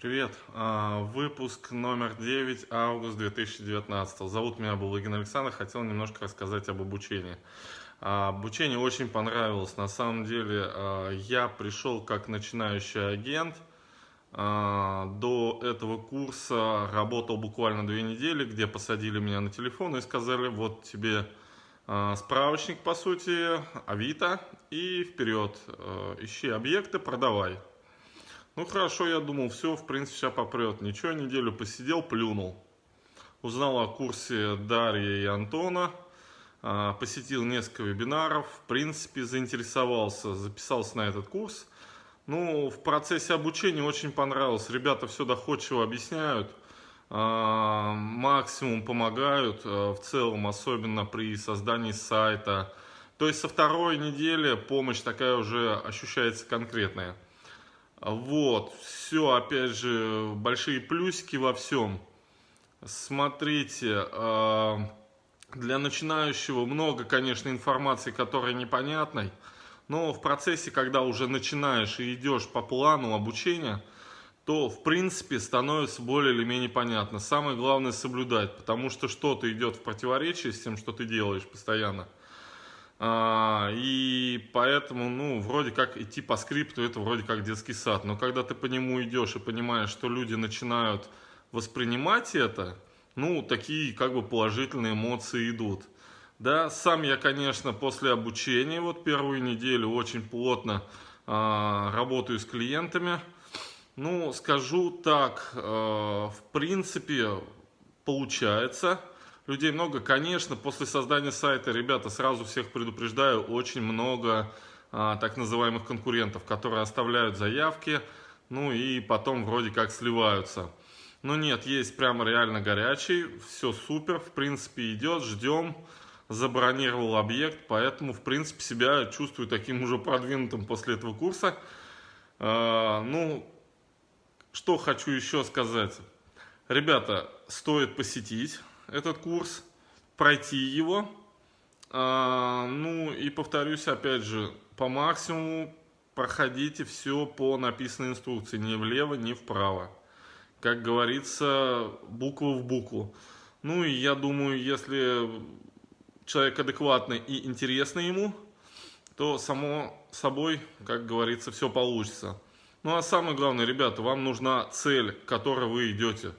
Привет, а, выпуск номер 9, август 2019. Зовут меня Булыгин Александр, хотел немножко рассказать об обучении. А, обучение очень понравилось, на самом деле а, я пришел как начинающий агент, до этого курса работал буквально две недели, где посадили меня на телефон и сказали, вот тебе справочник по сути, Авито и вперед, ищи объекты, продавай. Ну хорошо, я думал, все, в принципе, сейчас попрет. Ничего, неделю посидел, плюнул. Узнал о курсе Дарьи и Антона. А, посетил несколько вебинаров. В принципе, заинтересовался, записался на этот курс. Ну, в процессе обучения очень понравилось. Ребята все доходчиво объясняют. А, максимум помогают. А, в целом, особенно при создании сайта. То есть со второй недели помощь такая уже ощущается конкретная. Вот, все, опять же, большие плюсики во всем. Смотрите, а, для начинающего много, конечно, информации, которая непонятной. Но в процессе, когда уже начинаешь и идешь по плану обучения, то, в принципе, становится более или менее понятно. Самое главное соблюдать, потому что что-то идет в противоречие с тем, что ты делаешь постоянно. А, и поэтому, ну, вроде как идти по скрипту, это вроде как детский сад. Но когда ты по нему идешь и понимаешь, что люди начинают воспринимать это, ну, такие как бы положительные эмоции идут. Да, сам я, конечно, после обучения, вот первую неделю очень плотно э, работаю с клиентами. Ну, скажу так, э, в принципе, получается людей много. Конечно, после создания сайта, ребята, сразу всех предупреждаю, очень много а, так называемых конкурентов, которые оставляют заявки, ну и потом вроде как сливаются. Но нет, есть прямо реально горячий, все супер, в принципе идет, ждем, забронировал объект, поэтому в принципе себя чувствую таким уже продвинутым после этого курса. А, ну, что хочу еще сказать. Ребята, стоит посетить, этот курс, пройти его. А, ну и повторюсь, опять же, по максимуму проходите все по написанной инструкции, ни влево, ни вправо. Как говорится, букву в букву. Ну и я думаю, если человек адекватный и интересный ему, то само собой, как говорится, все получится. Ну а самое главное, ребята, вам нужна цель, к которой вы идете.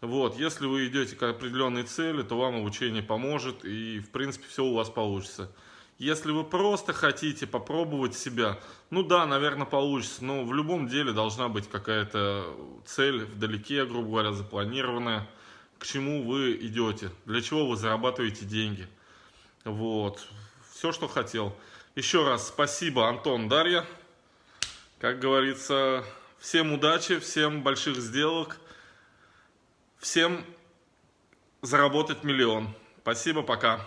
Вот, если вы идете к определенной цели, то вам обучение поможет и, в принципе, все у вас получится. Если вы просто хотите попробовать себя, ну да, наверное, получится, но в любом деле должна быть какая-то цель вдалеке, грубо говоря, запланированная, к чему вы идете, для чего вы зарабатываете деньги. Вот, все, что хотел. Еще раз спасибо, Антон, Дарья. Как говорится, всем удачи, всем больших сделок. Всем заработать миллион. Спасибо, пока.